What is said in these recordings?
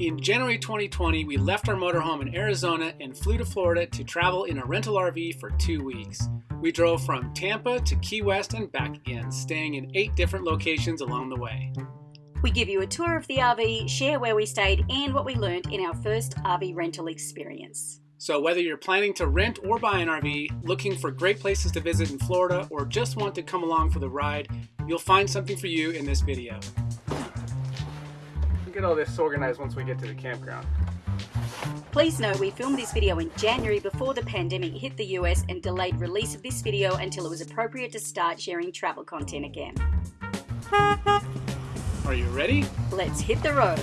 In January 2020, we left our motorhome in Arizona and flew to Florida to travel in a rental RV for two weeks. We drove from Tampa to Key West and back again, staying in eight different locations along the way. We give you a tour of the RV, share where we stayed, and what we learned in our first RV rental experience. So, whether you're planning to rent or buy an RV, looking for great places to visit in Florida, or just want to come along for the ride, you'll find something for you in this video. Get all this organized once we get to the campground. Please know we filmed this video in January before the pandemic hit the US and delayed release of this video until it was appropriate to start sharing travel content again. Are you ready? Let's hit the road.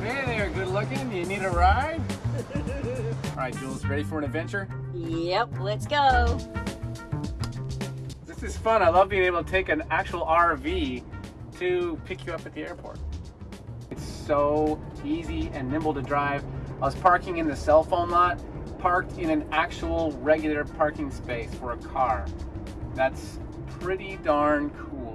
Hey there, good looking. Do You need a ride? All right, Jules, ready for an adventure? Yep, let's go. This is fun. I love being able to take an actual RV to pick you up at the airport. It's so easy and nimble to drive. I was parking in the cell phone lot, parked in an actual regular parking space for a car. That's pretty darn cool.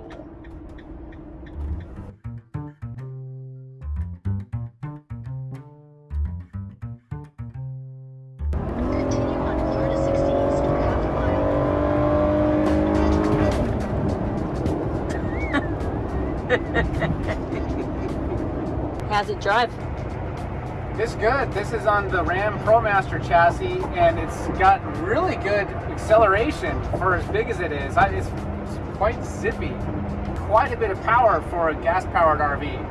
Drive? This good. This is on the Ram ProMaster chassis, and it's got really good acceleration for as big as it is. I- It's, it's quite zippy. Quite a bit of power for a gas-powered RV.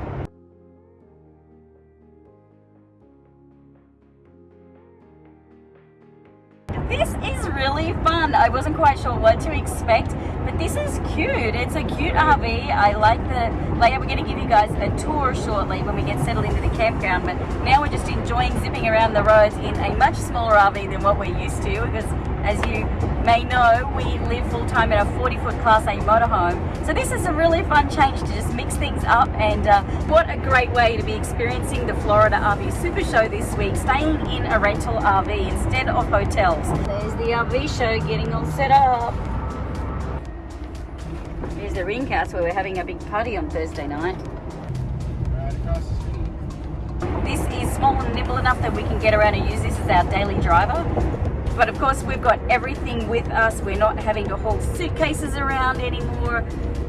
This is really fun. I wasn't quite sure what to expect, but this is cute. It's a cute RV. I like the layout. We're going to give you guys a tour shortly when we get settled into the campground, but now we're just enjoying zipping around the roads in a much smaller RV than what we're used to because as you may know, we live full time in a 40 foot Class A motorhome. So this is a really fun change to just mix things up and uh, what a great way to be experiencing the Florida RV Super Show this week, staying in a rental RV instead of hotels. There's the RV show getting all set up. The ring house where we're having a big party on Thursday night. This is small and nimble enough that we can get around and use this as our daily driver. But of course, we've got everything with us. We're not having to haul suitcases around anymore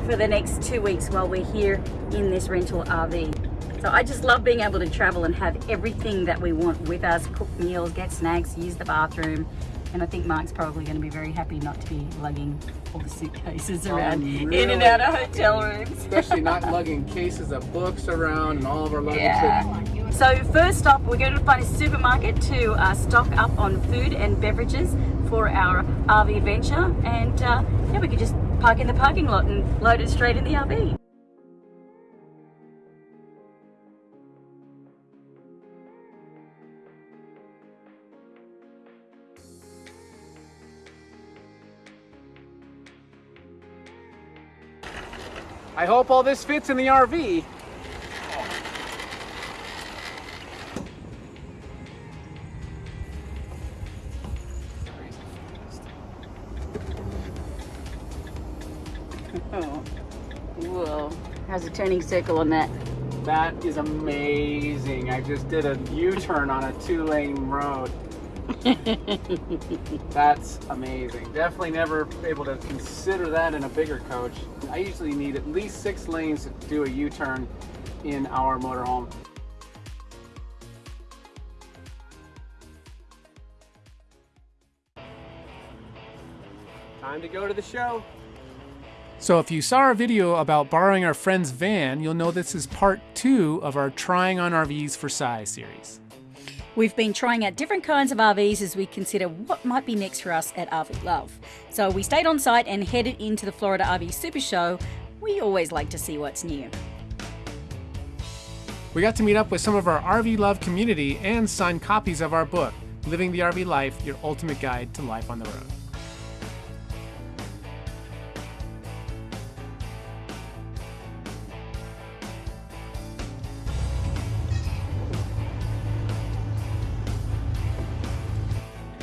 for the next two weeks while we're here in this rental RV. So I just love being able to travel and have everything that we want with us, cook meals, get snacks, use the bathroom. And I think Mark's probably going to be very happy not to be lugging all the suitcases around in and out of hotel rooms. Especially not lugging cases of books around and all of our luggage. Yeah. So first stop, we're going to find a supermarket to uh, stock up on food and beverages for our RV venture, and uh, yeah, we could just park in the parking lot and load it straight in the RV. Hope all this fits in the RV. Oh, whoa! How's a turning circle on that? That is amazing. I just did a U-turn on a two-lane road. That's amazing. Definitely never able to consider that in a bigger coach. I usually need at least six lanes to do a U-turn in our motorhome. Time to go to the show. So if you saw our video about borrowing our friend's van, you'll know this is part two of our Trying on RVs for Size series. We've been trying out different kinds of RVs as we consider what might be next for us at RV Love. So we stayed on site and headed into the Florida RV Super Show. We always like to see what's new. We got to meet up with some of our RV Love community and sign copies of our book, Living the RV Life Your Ultimate Guide to Life on the Road.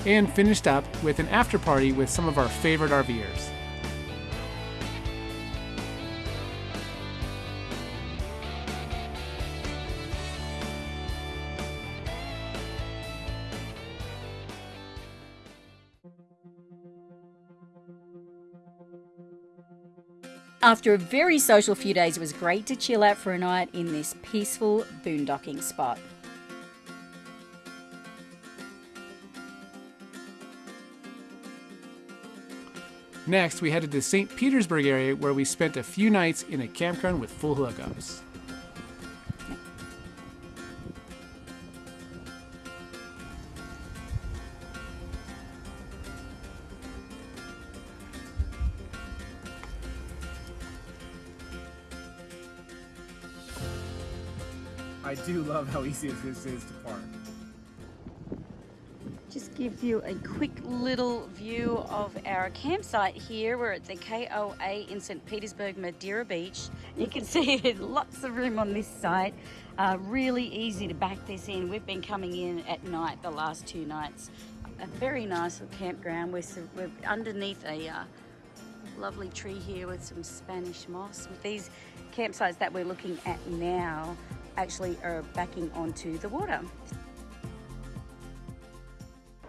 And finished up with an after party with some of our favorite RVers. After a very social few days, it was great to chill out for a night in this peaceful boondocking spot. Next, we headed to St. Petersburg area where we spent a few nights in a campground with full hookups. I do love how easy this is to park. Gives you a quick little view of our campsite here. We're at the KOA in St. Petersburg, Madeira Beach. You can see there's lots of room on this site. Uh, really easy to back this in. We've been coming in at night the last two nights. A very nice little campground. We're, we're underneath a uh, lovely tree here with some Spanish moss. With these campsites that we're looking at now actually are backing onto the water.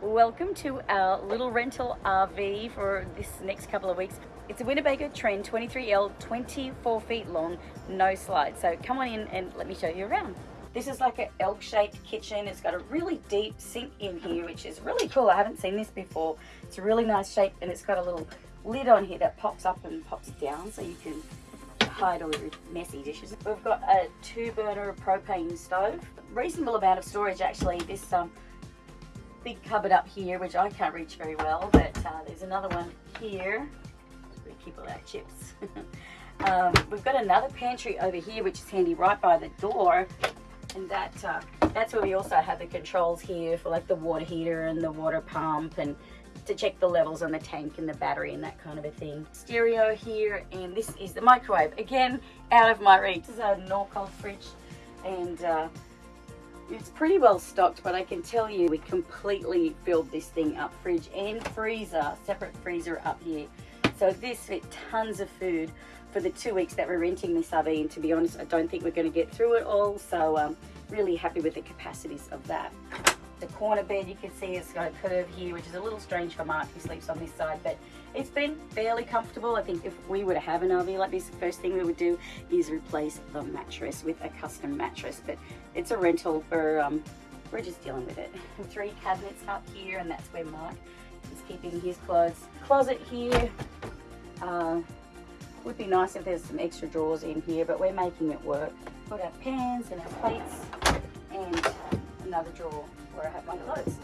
Welcome to our little rental RV for this next couple of weeks. It's a Winnebago Trend 23L, 24 feet long, no slide. So come on in and let me show you around. This is like an L-shaped kitchen. It's got a really deep sink in here, which is really cool. I haven't seen this before. It's a really nice shape and it's got a little lid on here that pops up and pops down so you can hide all your messy dishes. We've got a two burner propane stove. Reasonable amount of storage actually. This um, big cupboard up here, which I can't reach very well, but uh, there's another one here. We keep all our chips. um, we've got another pantry over here, which is handy right by the door. And that uh, that's where we also have the controls here for like the water heater and the water pump and to check the levels on the tank and the battery and that kind of a thing. Stereo here, and this is the microwave. Again, out of my reach. This is a Norcold fridge, and uh, it's pretty well stocked, but I can tell you we completely filled this thing up. Fridge and freezer, separate freezer up here. So this fit tons of food for the two weeks that we're renting this RV, and to be honest, I don't think we're going to get through it all, so um, really happy with the capacities of that the corner bed you can see it's got a curve here which is a little strange for Mark who sleeps on this side but it's been fairly comfortable. I think if we were to have an RV like this the first thing we would do is replace the mattress with a custom mattress but it's a rental for um, we're just dealing with it. Three cabinets up here and that's where Mark is keeping his clothes. Closet here uh, would be nice if there's some extra drawers in here but we're making it work. Put our pans and our plates and another drawer where I have my clothes.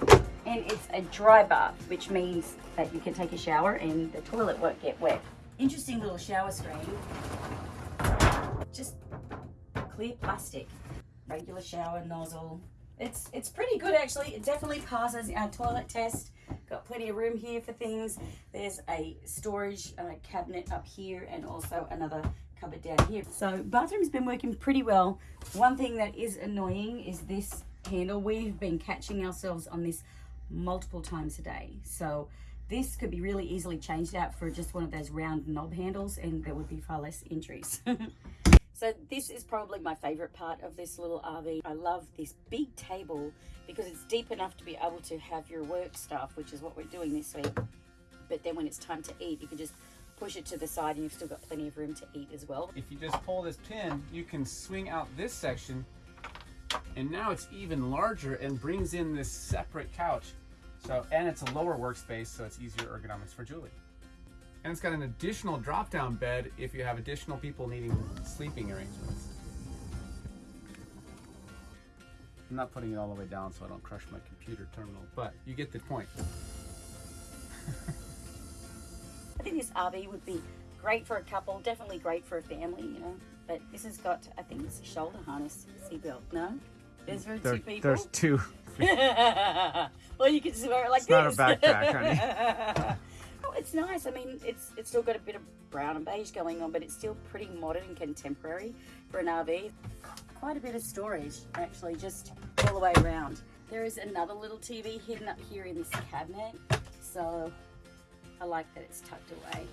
And it's a dry bath, which means that you can take a shower and the toilet won't get wet. Interesting little shower screen. Just clear plastic. Regular shower nozzle. It's, it's pretty good actually. It definitely passes our toilet test. Got plenty of room here for things. There's a storage uh, cabinet up here and also another cupboard down here. So bathroom's been working pretty well. One thing that is annoying is this handle. We've been catching ourselves on this multiple times a day. So this could be really easily changed out for just one of those round knob handles and there would be far less injuries. so this is probably my favorite part of this little RV. I love this big table because it's deep enough to be able to have your work stuff, which is what we're doing this week. But then when it's time to eat, you can just push it to the side and you've still got plenty of room to eat as well. If you just pull this pin, you can swing out this section and now it's even larger and brings in this separate couch. So, and it's a lower workspace, so it's easier ergonomics for Julie. And it's got an additional drop-down bed if you have additional people needing sleeping arrangements. I'm not putting it all the way down so I don't crush my computer terminal, but you get the point. I think this RV would be great for a couple, definitely great for a family, you know. But this has got, I think it's a shoulder harness seatbelt, no? There's for there, two people. There's two. well, you can just wear it like it's this. not a backpack, honey. oh, it's nice. I mean, it's it's still got a bit of brown and beige going on, but it's still pretty modern and contemporary for an RV. Quite a bit of storage, actually, just all the way around. There is another little TV hidden up here in this cabinet. So I like that it's tucked away.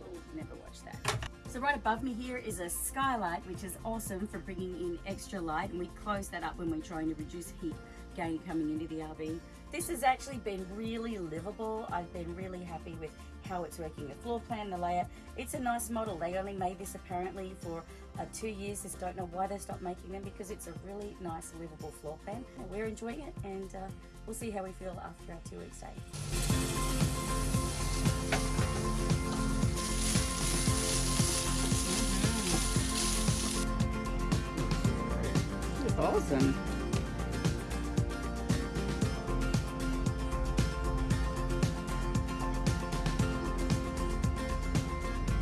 We'll never watch that. So right above me here is a skylight, which is awesome for bringing in extra light. And we close that up when we're trying to reduce heat gain coming into the RV. This has actually been really livable. I've been really happy with how it's working, the floor plan, the layout. It's a nice model. They only made this apparently for uh, two years. Just don't know why they stopped making them because it's a really nice livable floor plan. We're enjoying it and uh, we'll see how we feel after our two weeks stay. Awesome.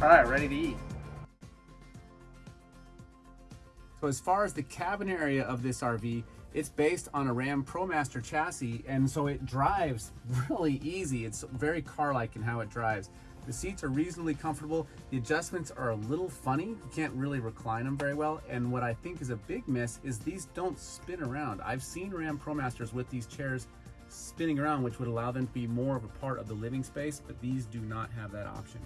All right, ready to eat. So as far as the cabin area of this RV, it's based on a Ram ProMaster chassis, and so it drives really easy. It's very car-like in how it drives. The seats are reasonably comfortable. The adjustments are a little funny. You can't really recline them very well. And what I think is a big miss is these don't spin around. I've seen Ram ProMasters with these chairs spinning around, which would allow them to be more of a part of the living space, but these do not have that option.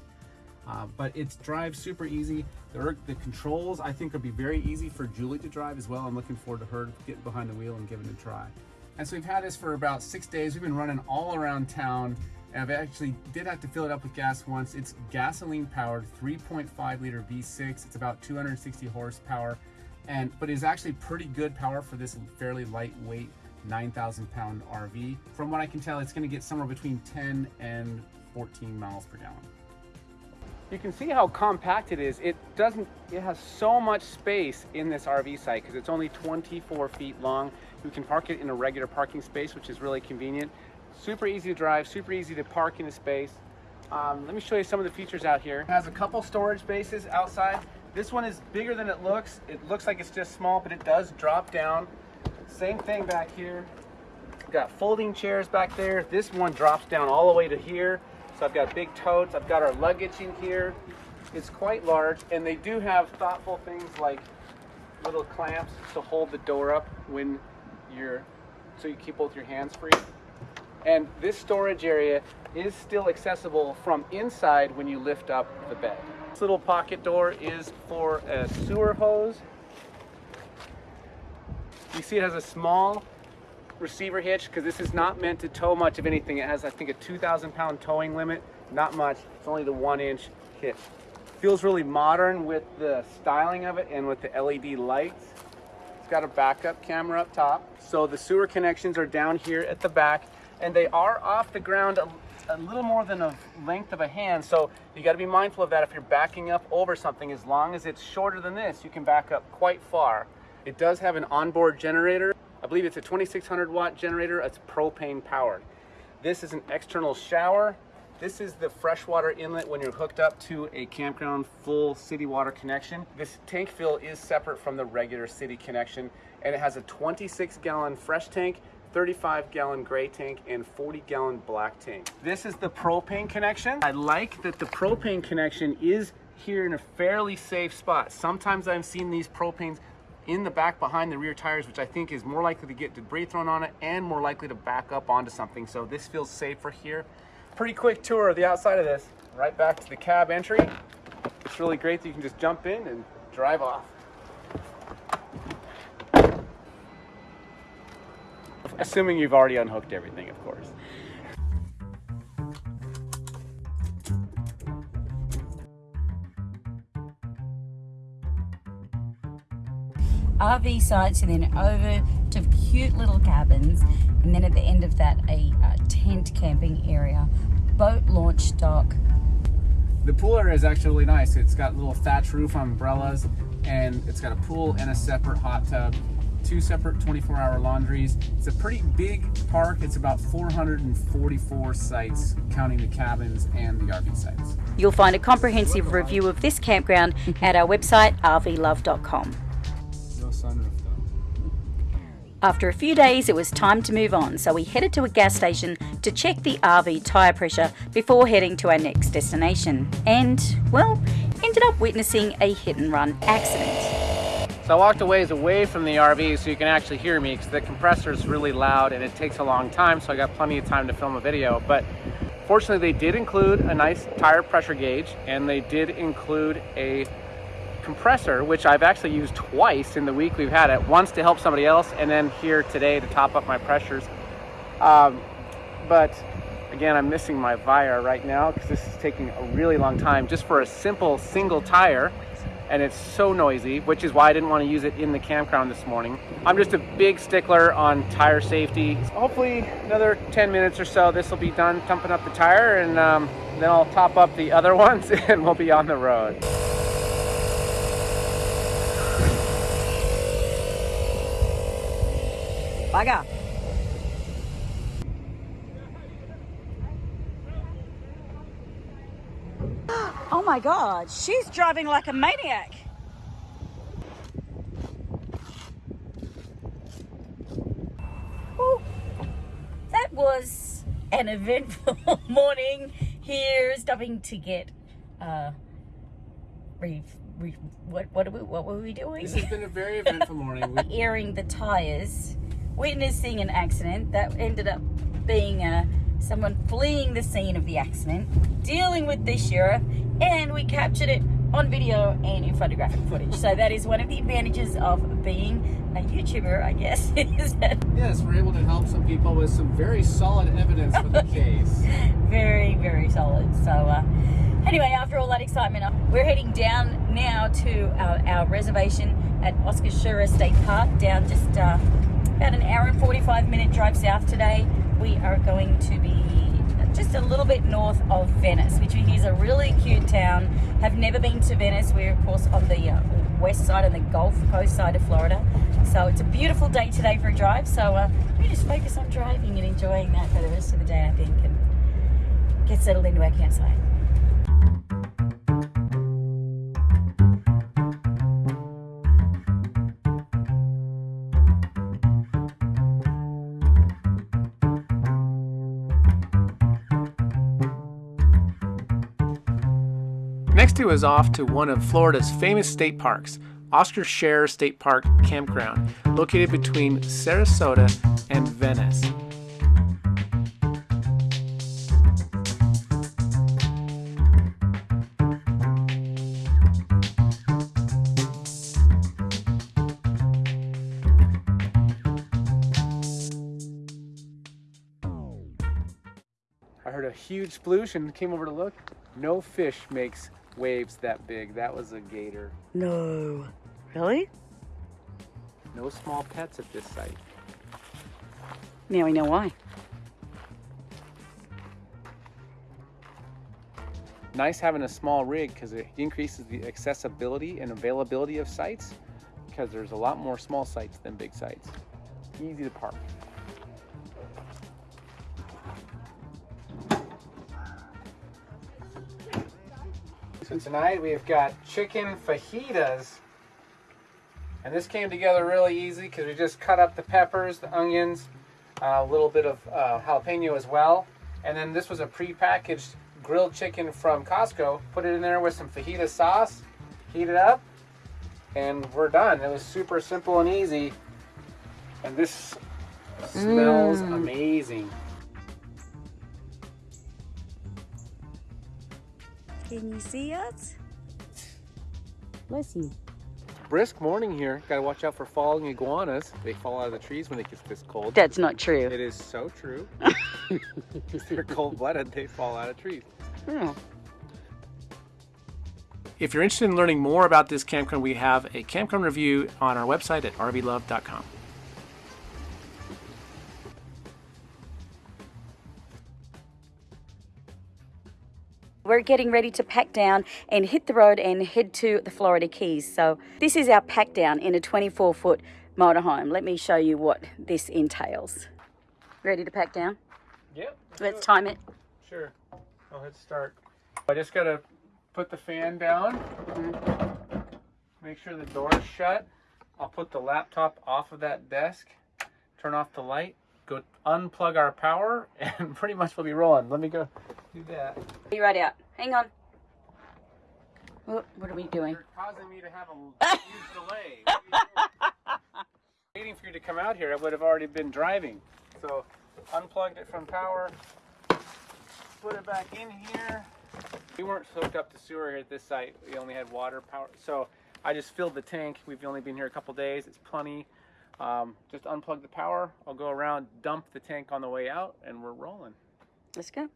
Uh, but it's drives super easy. The, the controls I think would be very easy for Julie to drive as well. I'm looking forward to her getting behind the wheel and giving it a try. And so we've had this for about six days. We've been running all around town. I've actually did have to fill it up with gas once. It's gasoline powered, 3.5 liter V6. It's about 260 horsepower, and but it's actually pretty good power for this fairly lightweight 9,000 pound RV. From what I can tell, it's going to get somewhere between 10 and 14 miles per gallon. You can see how compact it is. It doesn't, it has so much space in this RV site because it's only 24 feet long. You can park it in a regular parking space, which is really convenient. Super easy to drive, super easy to park in the space. Um, let me show you some of the features out here. It has a couple storage spaces outside. This one is bigger than it looks. It looks like it's just small, but it does drop down. Same thing back here. Got folding chairs back there. This one drops down all the way to here. So I've got big totes. I've got our luggage in here. It's quite large, and they do have thoughtful things like little clamps to hold the door up when you're, so you keep both your hands free. And this storage area is still accessible from inside when you lift up the bed. This little pocket door is for a sewer hose. You see it has a small receiver hitch because this is not meant to tow much of anything. It has, I think, a 2,000 pound towing limit. Not much. It's only the one inch hitch. Feels really modern with the styling of it and with the LED lights. It's got a backup camera up top. So the sewer connections are down here at the back and they are off the ground a, a little more than a length of a hand. So you got to be mindful of that if you're backing up over something. As long as it's shorter than this, you can back up quite far. It does have an onboard generator. I believe it's a 2600 watt generator. It's propane powered. This is an external shower. This is the freshwater inlet when you're hooked up to a campground full city water connection. This tank fill is separate from the regular city connection and it has a 26 gallon fresh tank 35 gallon gray tank and 40 gallon black tank. This is the propane connection. I like that the propane connection is here in a fairly safe spot. Sometimes I've seen these propanes in the back behind the rear tires, which I think is more likely to get debris thrown on it and more likely to back up onto something. So this feels safer here. Pretty quick tour of the outside of this. Right back to the cab entry. It's really great that you can just jump in and drive off. Assuming you've already unhooked everything, of course. RV sites and then over to cute little cabins and then at the end of that a, uh tent camping area boat launch dock The pool area is actually really nice. It's got little thatch roof umbrellas and it's got a pool and a separate hot tub, two separate 24 hour laundries. It's a pretty big park. It's about 444 sites, counting the cabins and the RV sites. you'll find a comprehensive review of this campground at our website rvlove.com No sunroof though. After a few days, it was time to move on, so we headed to a gas station to check the RV tyre pressure before heading to our next destination. And, well, ended up witnessing a hit and run accident. So I walked a ways away from the RV so you can actually hear me because the compressor is really loud and it takes a long time. So I got plenty of time to film a video. But fortunately, they did include a nice tire pressure gauge and they did include a compressor, which I've actually used twice in the week we've had it. Once to help somebody else and then here today to top up my pressures. Um, but again, I'm missing my Viair right now because this is taking a really long time just for a simple single tire and it's so noisy, which is why I didn't want to use it in the campground this morning. I'm just a big stickler on tire safety. Hopefully another 10 minutes or so, this will be done pumping up the tire and um, then I'll top up the other ones and we'll be on the road. Bugger. Oh my god, she's driving like a maniac. Whew. That was an eventful morning here stopping to get uh re, re, what what, are we, what were we doing? This has been a very eventful morning. Airing the tires, witnessing an accident that ended up being uh, someone fleeing the scene of the accident, dealing with the sheriff, and we captured it on video and in photographic footage. So that is one of the advantages of being a YouTuber, I guess, Yes, we're able to help some people with some very solid evidence for the case. very, very solid. So uh, anyway, after all that excitement, uh, we're heading down now to our, our reservation at Oscar Scherer State Park, down just uh, about an hour and 45 minute drive south today. We are going to be just a little bit north of Venice, which is a really cute town. Have never been to Venice. We're of course on the uh, west side and the Gulf Coast side of Florida. So it's a beautiful day today for a drive. So uh, we just focus on driving and enjoying that for the rest of the day, I think, and get settled into our campsite. Two is off to one of Florida's famous state parks, Oscar Scherer State Park Campground, located between Sarasota and Venice. I heard a huge sploosh and came over to look. No fish makes waves that big. That was a gator. No. Really? No small pets at this site. Now we know why. Nice having a small rig because it increases the accessibility and availability of sites because there's a lot more small sites than big sites. Easy to park. So tonight we've got chicken fajitas. And this came together really easy because we just cut up the peppers, the onions, a little bit of uh, jalapeno as well. And then this was a pre-packaged grilled chicken from Costco. Put it in there with some fajita sauce, heat it up, and we're done. It was super simple and easy. And this smells amazing. Can you see us? Bless you. Brisk morning here. Gotta watch out for falling iguanas. They fall out of the trees when it gets this cold. That's not true. It is so true. If they're cold-blooded, they fall out of trees. Hmm. If you're interested in learning more about this campground, we have a campground review on our website at rvlove.com. We're getting ready to pack down and hit the road and head to the Florida Keys. So this is our pack down in a 24 foot motorhome. Let me show you what this entails. Ready to pack down? Yep. Let's time it. Sure. I'll hit start. I just gotta put the fan down. Mm-hmm. Make sure the door's shut. I'll put the laptop off of that desk. Turn off the light. Go unplug our power, and pretty much we'll be rolling. Let me go do that. Be right out. Hang on. What, what are we doing? You're causing me to have a huge delay. What are you doing? Waiting for you to come out here, I would have already been driving. So, unplugged it from power, put it back in here. We weren't hooked up to sewer here at this site. We only had water power. So, I just filled the tank. We've only been here a couple days. It's plenty. Um, just unplug the power. I'll go around, dump the tank on the way out, and we're rolling. Let's go.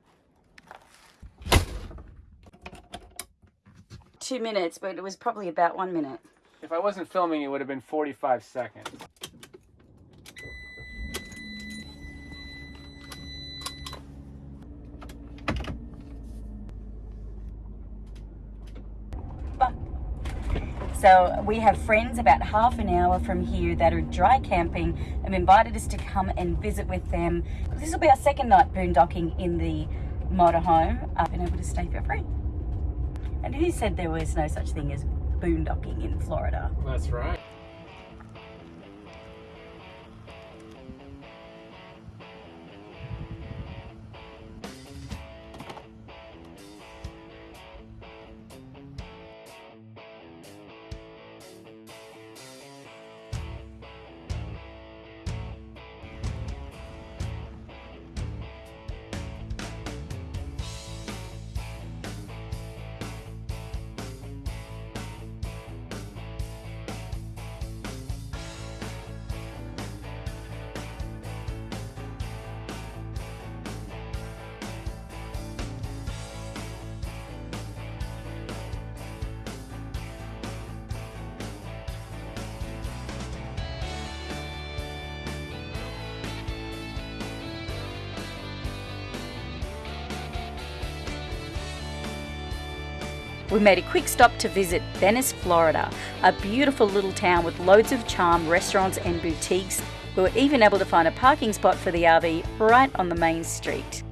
Two minutes, but it was probably about one minute. If I wasn't filming, it would have been 45 seconds. So we have friends about half an hour from here that are dry camping and invited us to come and visit with them. This will be our second night boondocking in the motorhome. I've been able to stay for free. And who said there was no such thing as boondocking in Florida? That's right. We made a quick stop to visit Venice, Florida, a beautiful little town with loads of charm, restaurants, and boutiques. We were even able to find a parking spot for the RV right on the main street.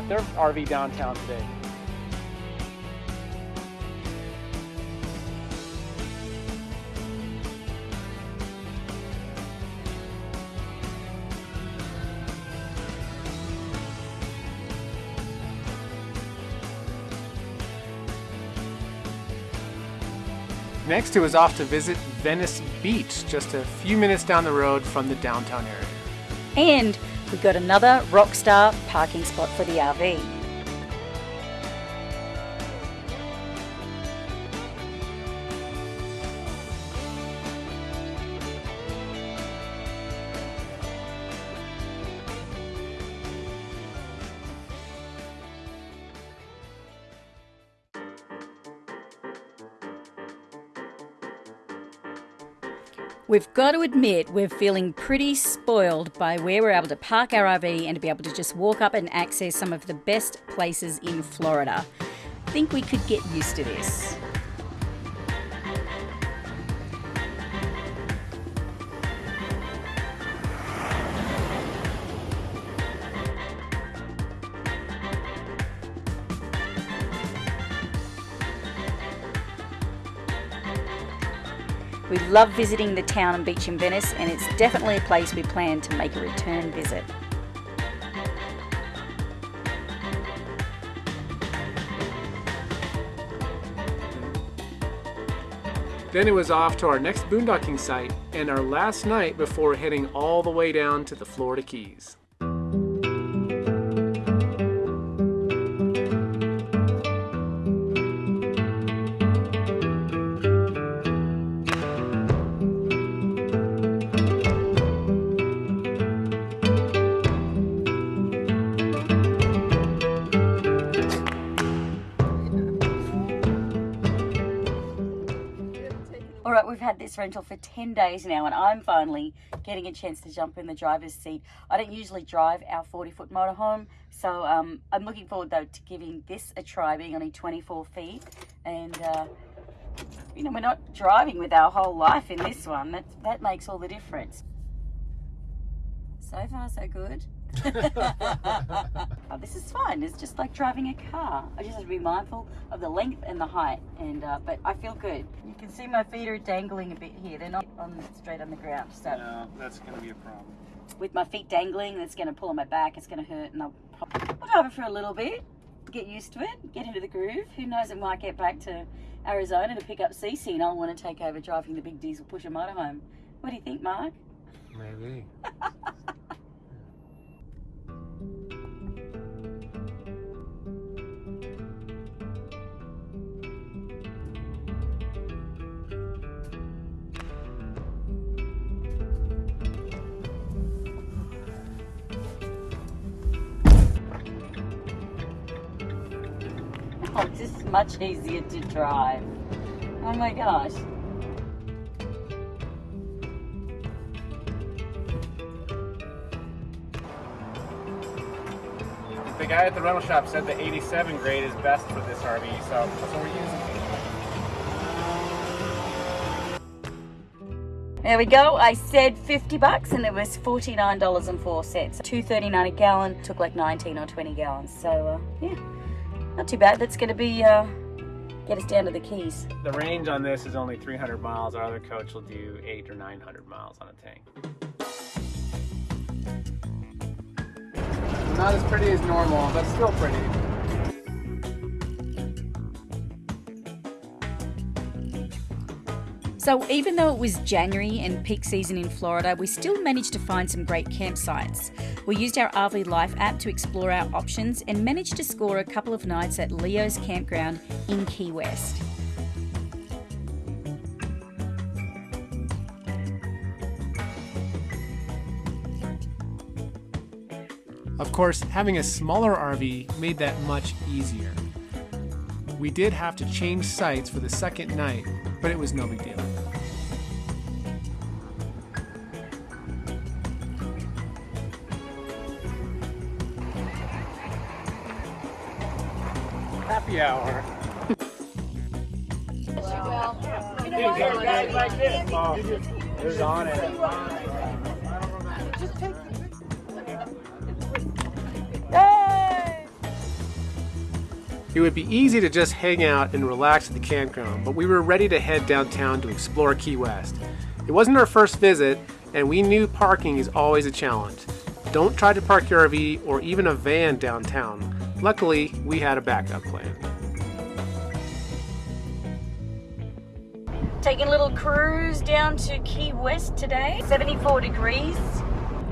Brought their RV downtown today. Next, it was off to visit Venice Beach, just a few minutes down the road from the downtown area. And we got another Rockstar parking spot for the RV. We've got to admit, we're feeling pretty spoiled by where we're able to park our RV and to be able to just walk up and access some of the best places in Florida. Think we could get used to this. We love visiting the town and beach in Venice, and it's definitely a place we plan to make a return visit. Then it was off to our next boondocking site and our last night before heading all the way down to the Florida Keys. This rental for 10 days now, and I'm finally getting a chance to jump in the driver's seat. I don't usually drive our 40 foot motorhome, so um, I'm looking forward though to giving this a try, being only 24 feet. And uh, you know, we're not driving with our whole life in this one. That, that makes all the difference. So far, so good. oh, this is fine. It's just like driving a car. I just have to be mindful of the length and the height. And uh, but I feel good. You can see my feet are dangling a bit here. They're not on straight on the ground. So No, that's going to be a problem. with my feet dangling, that's going to pull on my back. It's going to hurt, and I'll, I'll drive it for a little bit, get used to it, get into the groove. Who knows? It might get back to Arizona to pick up Cece, and I'll want to take over driving the big diesel pusher motorhome. What do you think, Mark? Maybe. This is much easier to drive. Oh my gosh. The guy at the rental shop said the 87 grade is best for this RV, so that's what we're using. There we go. I said 50 bucks and it was $49.04. 2.39 a gallon. Took like 19 or 20 gallons. So, uh, yeah, not too bad. That's going to be, uh, get us down to the Keys. The range on this is only 300 miles. Our other coach will do eight or 900 miles on a tank. Not as pretty as normal, but still pretty. So, even though it was January and peak season in Florida, we still managed to find some great campsites. We used our RV Life app to explore our options and managed to score a couple of nights at Leo's Campground in Key West. Of course, having a smaller RV made that much easier. We did have to change sites for the second night, but it was no big deal. Happy hour. Who's on it? It would be easy to just hang out and relax at the campground, but we were ready to head downtown to explore Key West. It wasn't our first visit, and we knew parking is always a challenge. Don't try to park your RV or even a van downtown. Luckily, we had a backup plan. Taking a little cruise down to Key West today. 74 degrees.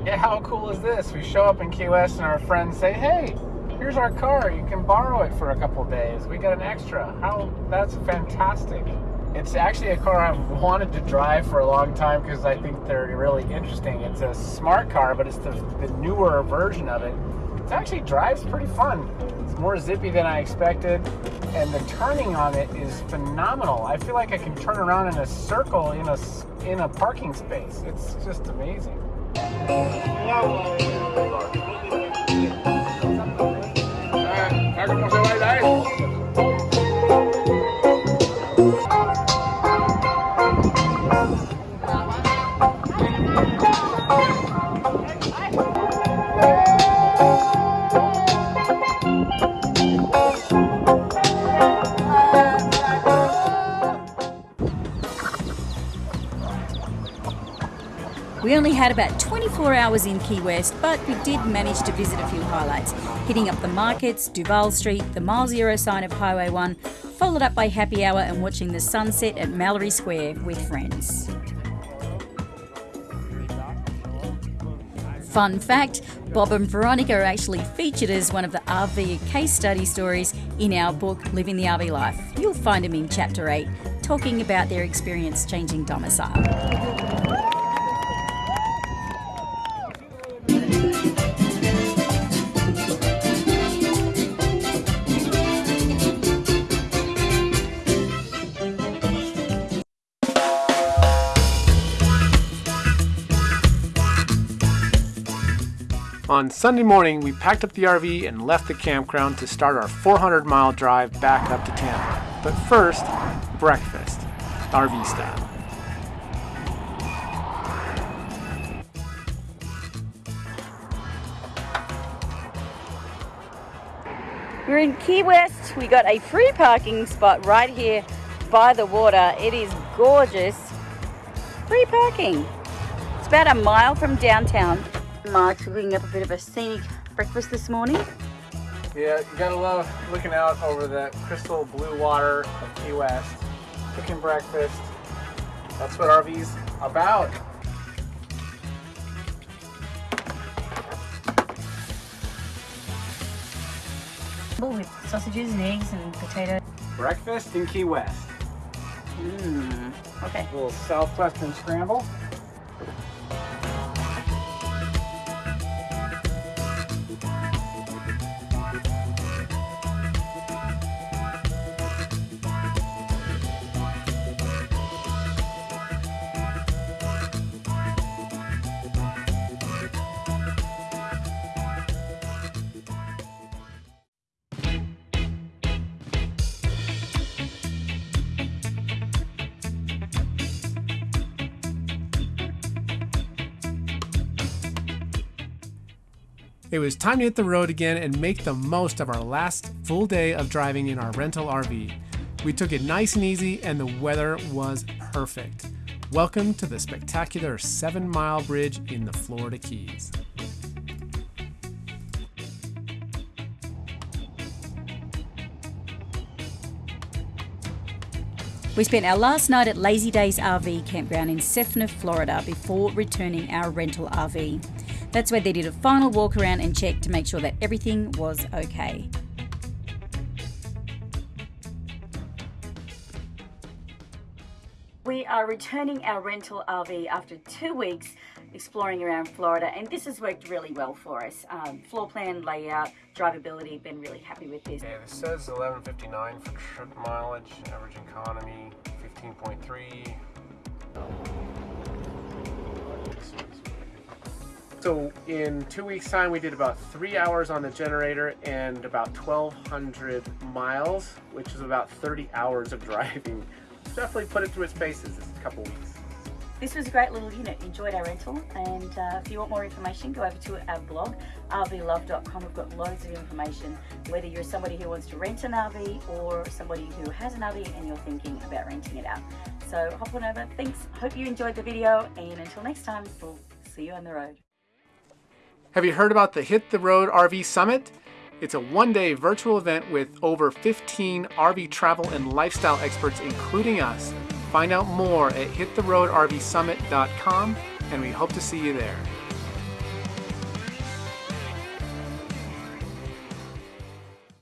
Yeah, how cool is this? We show up in Key West and our friends say, hey, here's our car. You can borrow it for a couple days. We got an extra. How that's fantastic. It's actually a car I've wanted to drive for a long time because I think they're really interesting. It's a smart car, but it's the, the newer version of it. It actually drives pretty fun. It's more zippy than I expected, and the turning on it is phenomenal. I feel like I can turn around in a circle in a in a parking space. It's just amazing. ¿Cómo We only had about 24 hours in Key West, but we did manage to visit a few highlights, hitting up the markets, Duval Street, the mile zero sign of Highway 1, followed up by happy hour and watching the sunset at Mallory Square with friends. Fun fact Bob and Veronica are actually featured as one of the RV case study stories in our book Living the RV Life. You'll find them in Chapter 8, talking about their experience changing domicile. On Sunday morning, we packed up the RV and left the campground to start our 400 mile drive back up to Tampa. But first, breakfast. RV style. We're in Key West. We got a free parking spot right here by the water. It is gorgeous. Free parking. It's about a mile from downtown. Mark's cooking up a bit of a scenic breakfast this morning. Yeah, you gotta love looking out over that crystal blue water of Key West, cooking breakfast. That's what RV's about. With sausages and eggs and potato. Breakfast in Key West. Mmm. Okay. A little southwestern scramble. It was time to hit the road again and make the most of our last full day of driving in our rental RV. We took it nice and easy, and the weather was perfect. Welcome to the spectacular Seven Mile Bridge in the Florida Keys. We spent our last night at Lazy Days RV campground in Seffner, Florida, before returning our rental RV. That's where they did a final walk around and check to make sure that everything was okay. We are returning our rental RV after two weeks exploring around Florida, and this has worked really well for us. Um, floor plan, layout, drivability, been really happy with this. Yeah, this says 1159 for trip mileage, average economy 15.3. So in two weeks time we did about three hours on the generator and about 1200 miles, which is about 30 hours of driving. Definitely put it through its paces this couple weeks. This was a great little unit. Enjoyed our rental, and uh, if you want more information, go over to our blog, rvlove.com. We've got loads of information. Whether you're somebody who wants to rent an RV or somebody who has an RV and you're thinking about renting it out. So hop on over. Thanks. Hope you enjoyed the video, and until next time, we'll see you on the road. Have you heard about the Hit the Road RV Summit? It's a one day virtual event with over 15 RV travel and lifestyle experts, including us. Find out more at hittheroadrvsummit.com, and we hope to see you there.